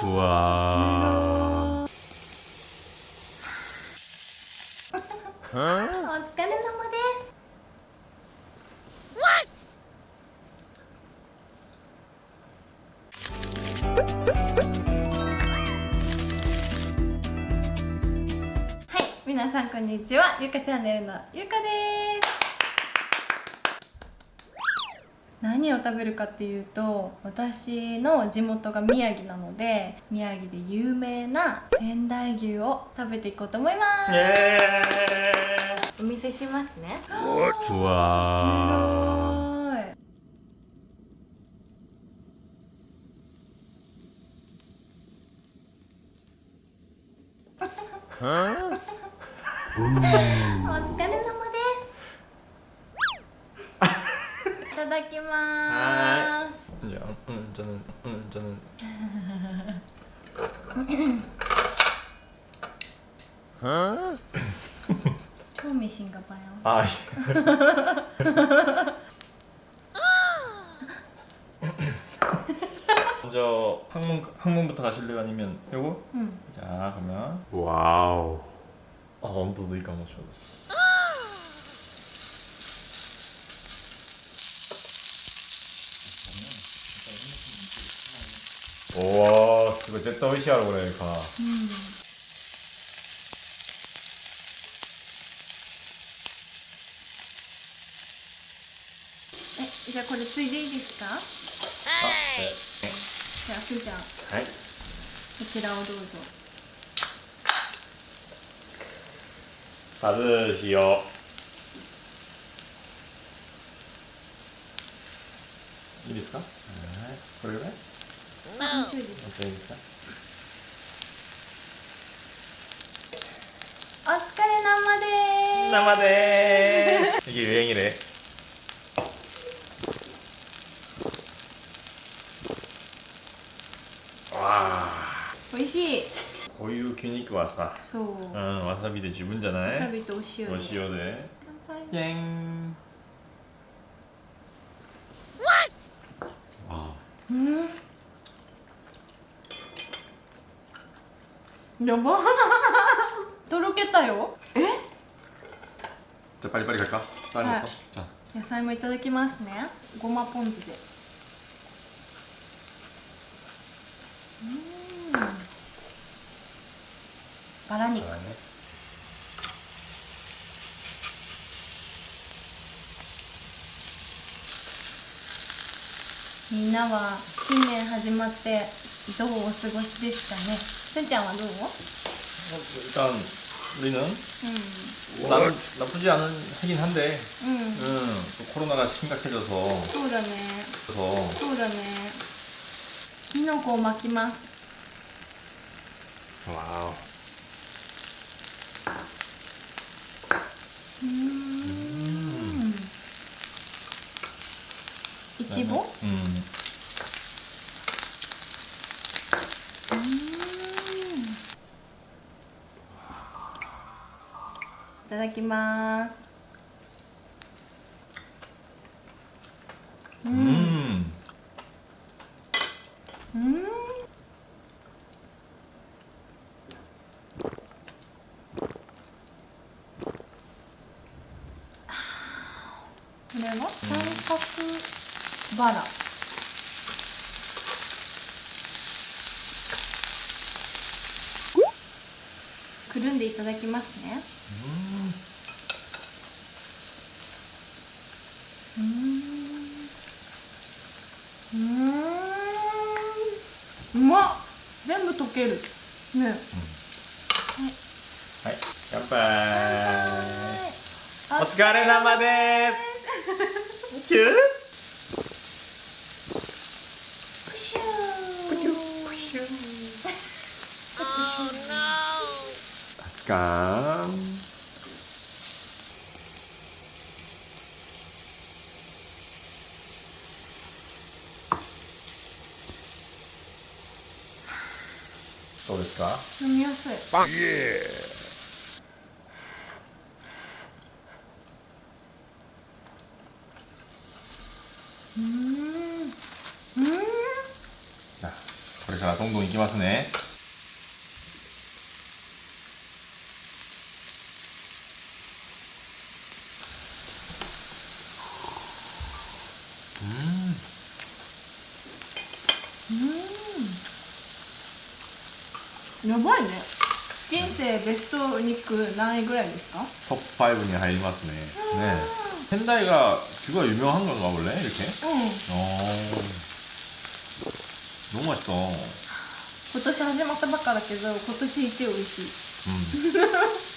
좋 아. お疲れ様です。はい皆さんこんにちは。ゆかチャンネルのゆかです。何を食べるかっていうと私の地元が宮城なので宮城で有名な仙台牛を食べていこうと思います。お見せしますね。うわー。い。ん。 다다키마스. 음, 음, 저는 음, 저는. 어? 처음이신가 봐요. 아. 예. 먼저 항문 항문부터 가실래요? 아니면 요거? 응. 자, 그러면 와우. 아, 언더 눈이 감았어. 춰. 와, すごい絶対美味しいやろこれか。えじゃあこれついでいいですか？じゃあふーちゃんはい。こちらをどうぞ外しよう。いいですか？はい。これぐらい？大丈夫です。もっとい。いですか？お疲れ生で生でーす。い。けるい。ける。わあ。美味しい。こうい。う筋肉はさ、そううん、わさびで十分じゃない？わさびとお塩でお塩で。乾杯ピェン。やば。とろけたよ。え？じゃパリパリがか、はい、野菜もいただきますね。ごまポン酢で。うん。バラ肉、みんなは新年始まってどうお過ごしでしたね。 せんちゃんはどう 일단 우리는 う 나, 나쁘지 않은 하긴 한데 んうん 응, 또 코로나가 심각해져서 そうだね 그래서 そうだねきのこを巻きます 와우 うーんいちご 음. ただきます。うん。 음. うん。これは三角バラくるんでいただきますね。うん。うま全部溶ける。ね、うん、はい、お疲れ様です。キュー。か。どうですか？飲みやすい。ン。イエーうん。うんこれからどんどんいきますね。やばいね人生ベスト肉何位ぐらいですか 톱5 に入りますね네 仙台가 뷰가 유명한 건가 원래 이렇게? うん 어 너무 맛있어 今年始まったばっかだけど今年一美味しい 음.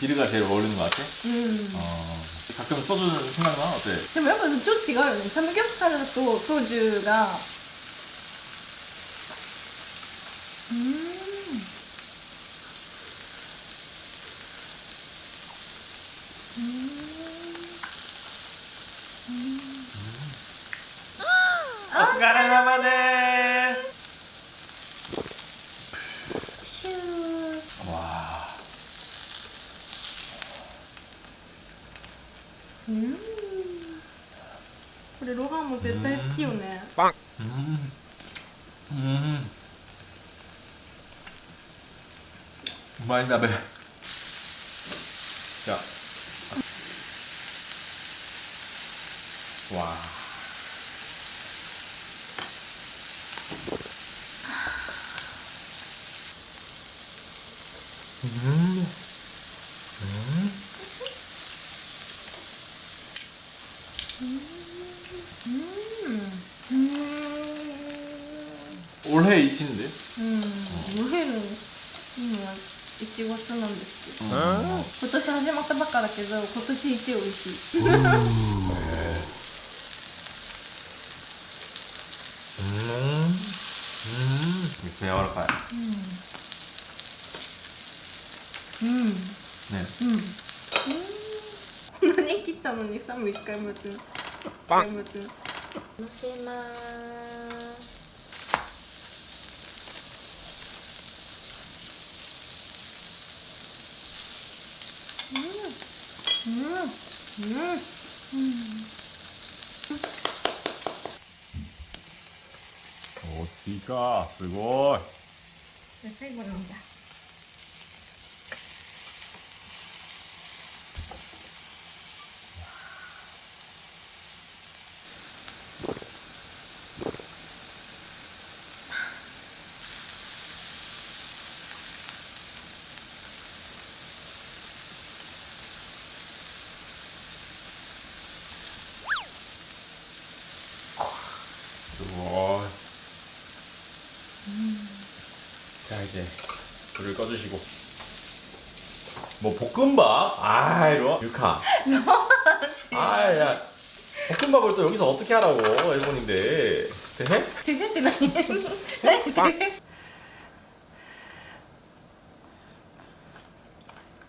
비르가 제일 어울리는 것 같아? うん 어. 가끔 소주 생각나? 어때? でもやっぱちょっと違うよねサムギョプサルとソジュがうんお疲れ様で も絶対好きよね。パン。うん。うん。まい鍋じゃあわあうん。ノエル今いちご酢なん。ですけど、今年始まったばっかだけど今年一美味しいうん。うん。めっちゃ柔らかいうん、うん、ねうん。何切ったのにさも一回待つ一回待つのせますうん。うん。うん。おっきか。すごい。じゃあ最後なんだ 우와. 뭐. 음. 자 이제 불을 꺼주시고 뭐 볶음밥? 아 이거 유카 아야 볶음밥을 또 여기서 어떻게 하라고 일본인데 네? 되게 대해?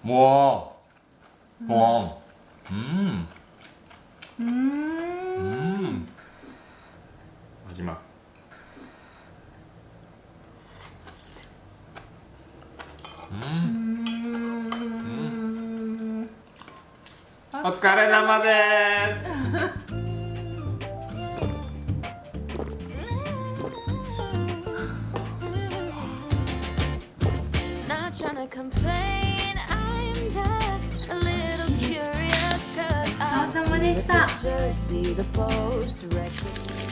우와 우와 음음 음. 음. 음. お疲れ様です。でした。